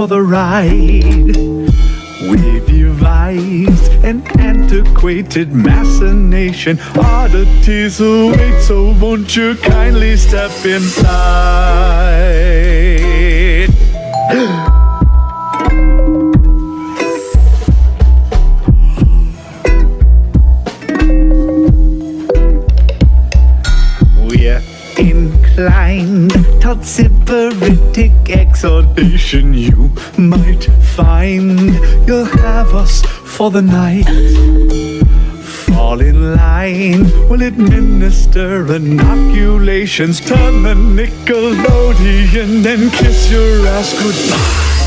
for the ride. We devised an antiquated machination. Oddities await, so won't you kindly step inside? We're inclined toward sybaritic exhortation. You might find you'll have us for the night. Fall in line, we'll administer inoculations. Turn the Nickelodeon and kiss your ass goodbye.